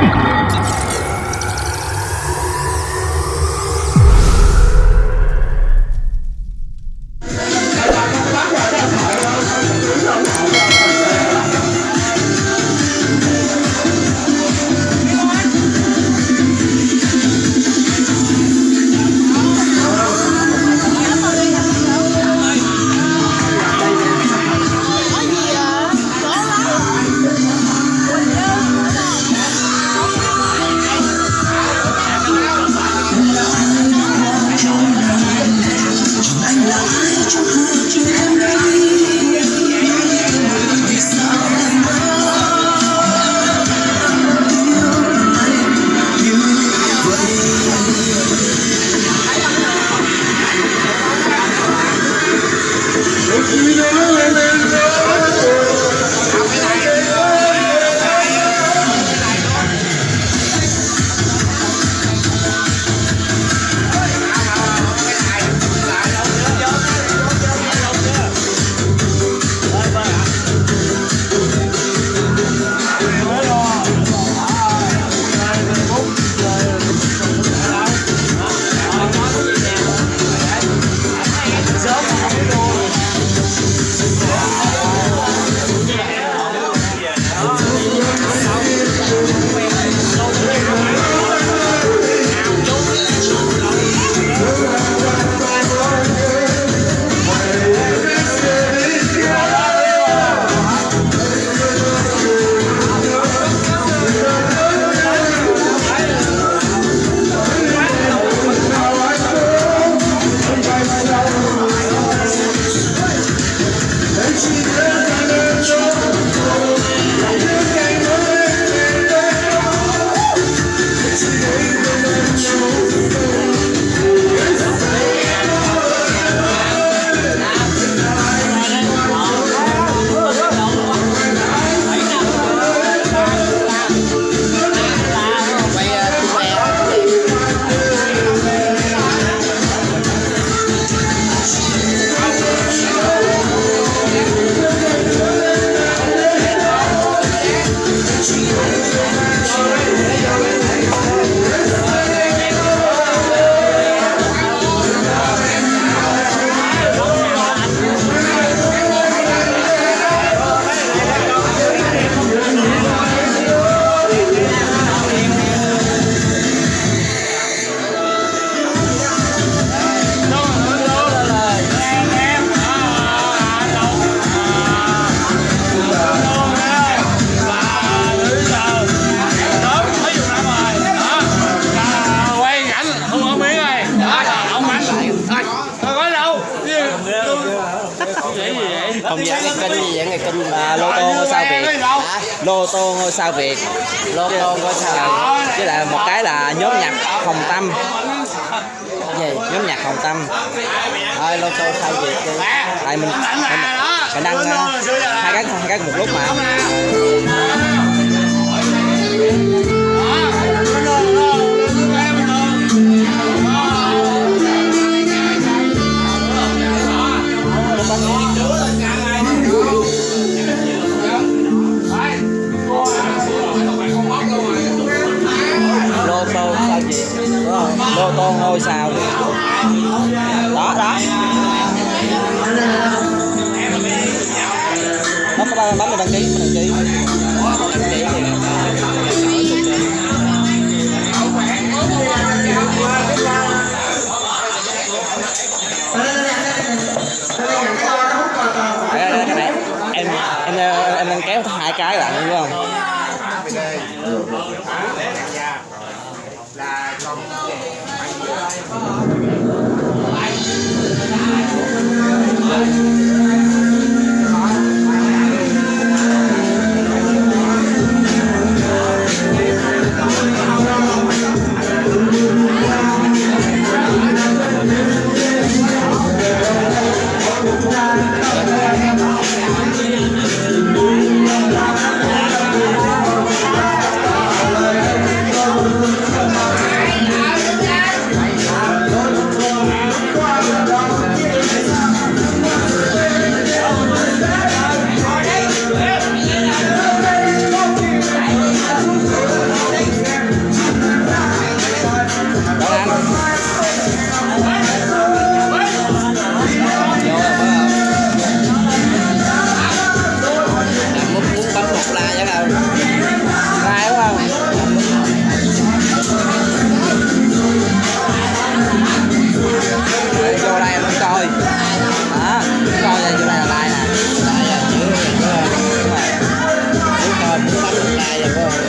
không hồng tâm. Gì nhóm nhạc hồng tâm. Thôi lô tô sai việc đi. Tại mình mình, mình đăng ờ, uh, hai cái hai cái một lúc mà. Lô tô ngôi sao. Đó đó. Nó có bấm vào đăng ký mình đăng ký. Đăng ký em em em đang kéo hai cái lại, đúng không? Hey,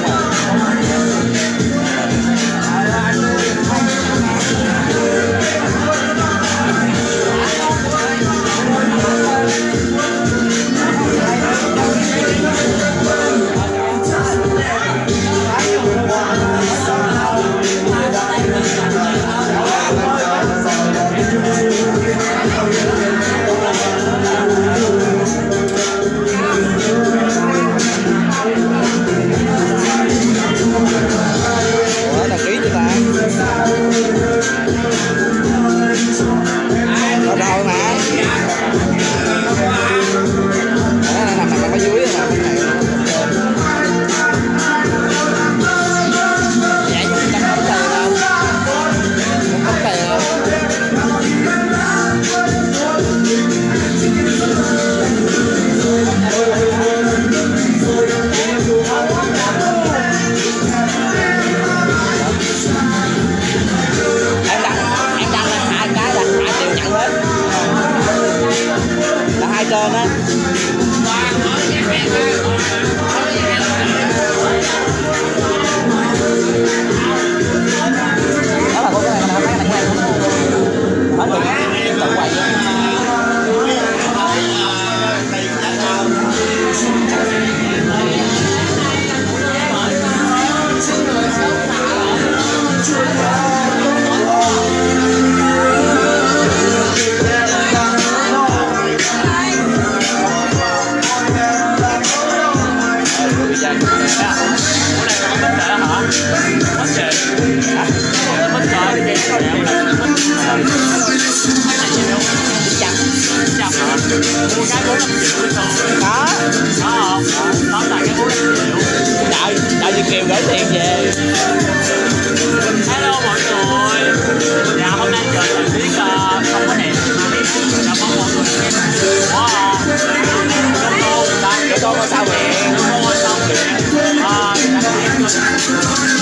time.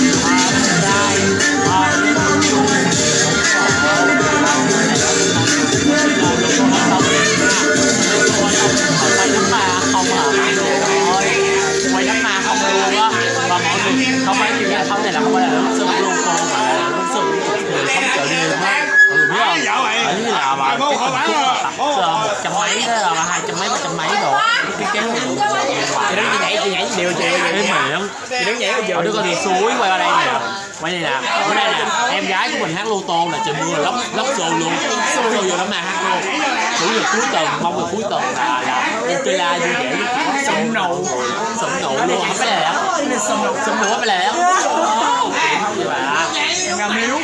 có đứa con suối quay qua đây nè. Ờ. Quay đây nè. Bữa đây nè em gái của mình hát lô tô là trời mưa lóc lóc xô luôn. Xô vô lắm mà hát luôn chủ nhật cuối tuần mong là cuối tuần là là em chơi la vui vẻ sống nụ sống nụ luôn. Không phải lẻ sống nụ sống nụ không phải lẻ dạ. em ngâm miếu.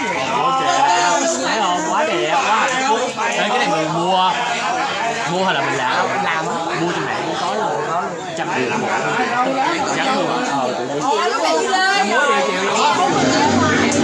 Thấy không? Quá đẹp quá hạnh phúc. Cái này mình mua. Mua hay là mình làm? Làm mua trên mẹ. Cũng có luôn đó trăm triệu giảm luôn á ờ tụi đi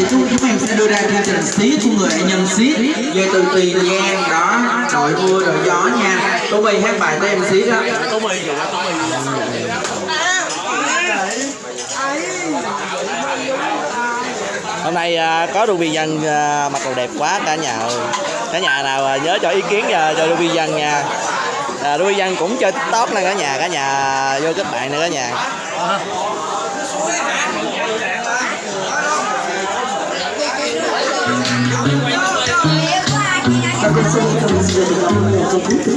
Thì chúng em sẽ đưa ra chương trình xí của người nghệ nhân xí. Về từ tiền giang đó đội mưa đội gió nha. Tô bì hát bài tới em xí đó. Tô mì rồi tô mì hôm nay à, có Ruby Dân à, mặc đồ đẹp quá cả nhà ơi. Cả nhà nào à, nhớ cho ý kiến cho Ruby Dân nha. À, Ruby Dân cũng chơi tiktok nè cả nhà cả nhà vô kết bạn nè cả nhà Take those little moments of beauty,